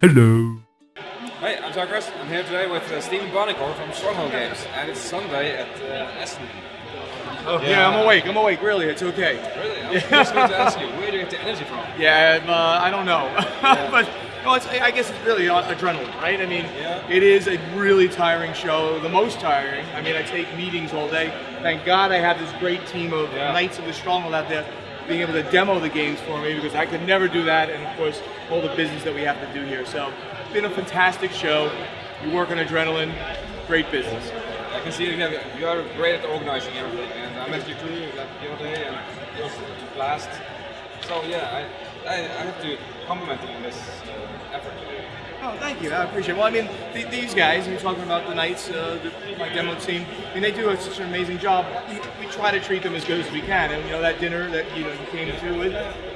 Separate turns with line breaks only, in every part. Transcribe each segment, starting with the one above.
Hello.
Hey, I'm Zachary. I'm here today with uh, Stephen Buonocore from Stronghold Games, and it's Sunday at uh, Essen.
Oh, yeah. I'm awake. I'm awake. Really, it's okay.
Really? I was just going to ask you, where do you get the energy from?
Yeah, um, uh, I don't know, but no, it's, I guess it's really uh, adrenaline, right? I mean,
Yeah.
it is a really tiring show, the most tiring. I mean, I take meetings all day. Thank God I have this great team of
Yeah.
Knights of the Stronghold out there being able to demo the games for me because I could never do that, and of course, all the business that we have to do here. So, it's been a fantastic show. You work on adrenaline, great business.
I can see you, have, you are great at organizing everything, and I met you too the other day, and it was a blast. So yeah, I, I, I have to compliment you on this uh, effort today.
Oh, thank you. I appreciate it. Well, I mean, th- these guys, you're talking about the Knights, uh, the, my demo team, I mean, they do such an amazing job. We, we try to treat them as good as we can. And, you know, that dinner that, you know, you came to, with,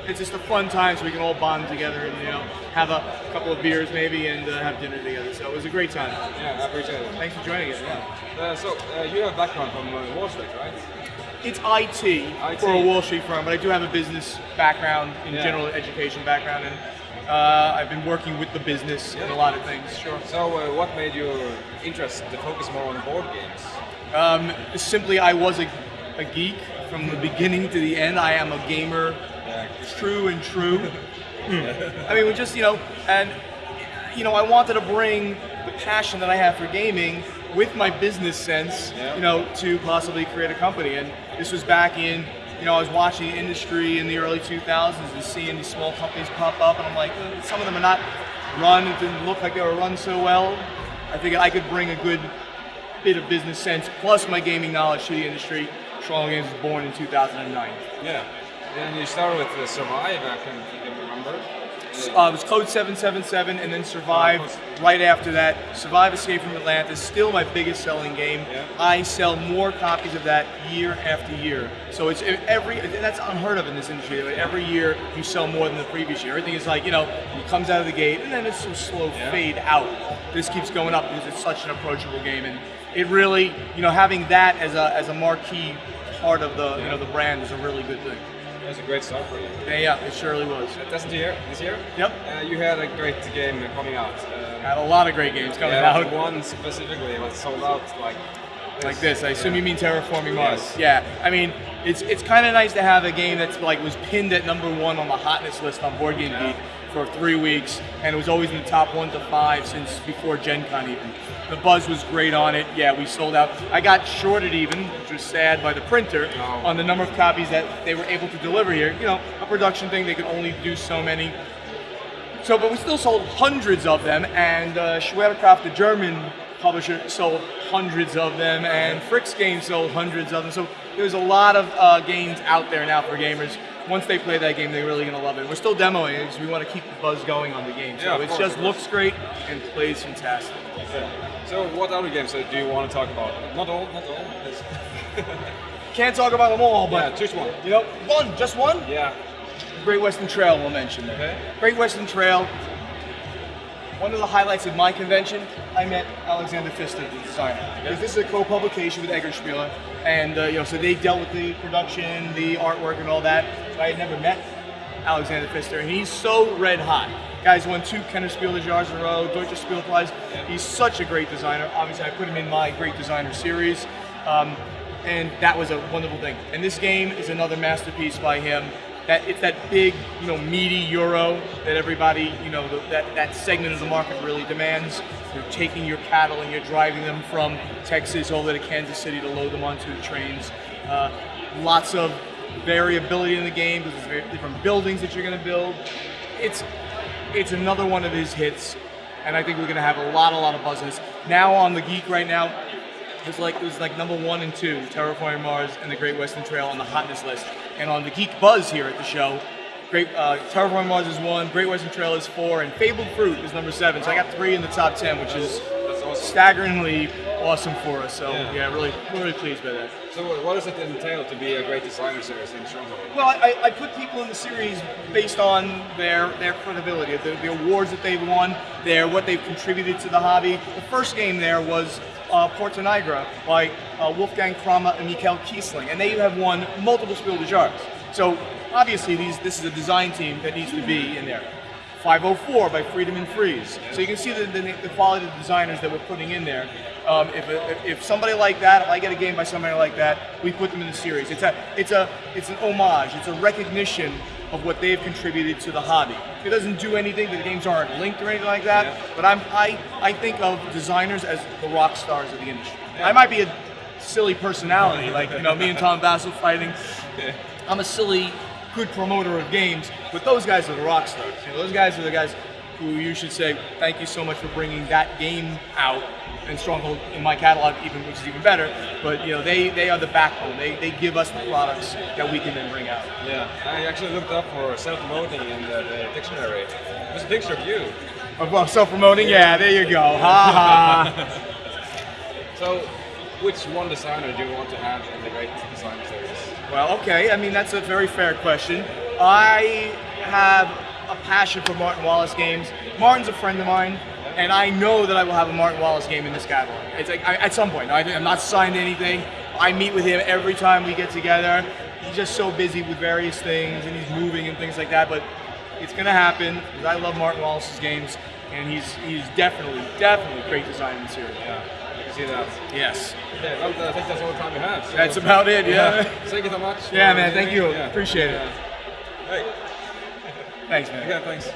it's just a fun time so we can all bond together and, you know, have a couple of beers maybe and uh, have dinner together. So it was a great time.
Yeah, I appreciate it.
Thanks for joining us. Yeah.
Uh, so uh, you have a background from uh, Wall Street, right?
It's IT, for a Wall Street firm, but I do have a business background in
Yeah.
general education background. And uh, I've been working with the business in a lot of things, sure.
So uh, what made you interested to focus more on board games?
Um, simply, I was a, a geek from the beginning to the end. I am a gamer, true and true. I mean, we just, you know, and, you know, I wanted to bring the passion that I have for gaming with my business sense,
Yeah.
you know, to possibly create a company. And this was back in, you know, I was watching the industry in the early 2000s and seeing these small companies pop up, and I'm like, "Uh, some of them are not run, it didn't look like they were run so well. I figured I could bring a good bit of business sense plus my gaming knowledge to the industry. Strong Games was born in 2009.
Yeah. And you started with Survive, I can, I can remember.
Uh, it was Code 777 and then Survive right after that. Survive Escape from Atlantis, is still my biggest selling game.
Yeah.
I sell more copies of that year after year. So it's every, that's unheard of in this industry. Like, Every year you sell more than the previous year. Everything is like, you know, it comes out of the gate and then it's a slow
Yeah.
fade out. This keeps going up because it's such an approachable game. And it really, you know, having that as a, as a marquee part of the, you know, the brand is a really good thing.
That's a great start for you.
Yeah, yeah, it surely was.
Uh, This year, this year,
Yep.
uh, you had a great game coming out. Uh,
Had a lot of great games coming
yeah,
out.
One specifically was sold out like
like this. I assume
Yeah.
you mean Terraforming Mars.
Yes.
Yeah. I mean, it's it's kind of nice to have a game that's like was pinned at number one on the hotness list on Board Game Geek for three weeks, and it was always in the top one to five since before Gen Con even. The buzz was great on it. Yeah, we sold out. I got shorted even, which was sad by the printer,
Oh.
on the number of copies that they were able to deliver here. You know, a production thing, they could only do so many. So, but we still sold hundreds of them, and uh, Schwerkraft, the German publisher, sold hundreds of them, and FryxGames sold hundreds of them. So there's a lot of uh, games out there now for gamers. Once they play that game, they're really gonna love it. We're still demoing it because we want to keep the buzz going on the game. So
Yeah,
it just looks great and plays fantastic.
Yeah. So what other games uh, do you want to talk about? Not all, not all.
Can't talk about them all, but yeah,
choose one.
you know, one, just one.
Yeah.
Great Western Trail we'll mention there.
Okay.
Great Western Trail. One of the highlights of my convention, I met Alexander Pfister, the designer. This is a co-publication with Eggertspiele, and uh, you know, so they dealt with the production, the artwork, and all that. I had never met Alexander Pfister, and he's so red hot. Guy's won two Kenner Spiel Jars in a row, Deutsche Spielpreis. He's such a great designer. Obviously, I put him in my great designer series. Um, and that was a wonderful thing. And this game is another masterpiece by him. That it's that big, you know, meaty euro that everybody, you know, the, that that segment of the market really demands. You're taking your cattle and you're driving them from Texas over to Kansas City to load them onto the trains. Uh, lots of variability in the game because there's different buildings that you're going to build. It's it's another one of his hits, and I think we're going to have a lot, a lot of buzz. Now on the Geek right now, it's like it was like number one and two, Terraforming Mars and the Great Western Trail on the hotness list. And on the Geek Buzz here at the show, Great uh, Terraforming Mars is one, Great Western Trail is four, and Fabled Fruit is number seven. So I got three in the top ten, which is
awesome.
staggeringly awesome for us. So
Yeah.
yeah, really, really pleased by that.
So what- what does it entail to be a great designer series in Stronghold?
Well, I, I put people in the series based on their their credibility, the, the awards that they've won, their what they've contributed to the hobby. The first game there was uh, Porta Nigra by uh, Wolfgang Kramer and Michael Kiesling, and they have won multiple Spiel des Jahres. So obviously, these this is a design team that needs to be in there. 504 by Friedemann Friese. So you can see the, the, the quality of the designers that we're putting in there. Um, if, if, if somebody like that, if I get a game by somebody like that, we put them in the series. It's a, it's a, it's an homage. It's a recognition of what they've contributed to the hobby. It doesn't do anything. The games aren't linked or anything like that.
Yeah.
But I'm, I, I think of designers as the rock stars of the industry. I might be a silly personality, like you know, me and Tom Vasel fighting. I'm a silly, good promoter of games, but those guys are the rock stars. You know, those guys are the guys who you should say thank you so much for bringing that game out and Stronghold in my catalog, even which is even better. But you know, they they are the backbone. They they give us the products that we can then bring out.
Yeah, I actually looked up for self-promoting in the, the dictionary. There's a picture of you.
Oh, well, self-promoting, yeah, there you go. Ha ha.
So, which one designer do you want to have in the Great Design Series?
Well, okay. I mean, that's a very fair question. I have passion for Martin Wallace games. Martin's a friend of mine, and I know that I will have a Martin Wallace game in this catalog. It's like I, at some point. I, I'm not signed to anything. I meet with him every time we get together. He's just so busy with various things, and he's moving and things like that. But it's gonna happen because I love Martin Wallace's games, and he's he's definitely definitely great design in the series.
Yeah, I see that.
Yes.
Yeah, I think that's all the time we have. So-
That's about it, yeah.
Thank you so much.
Yeah, man. Thank you.
Yeah.
Appreciate it.
Hey,
Thanks, man.
again, thanks.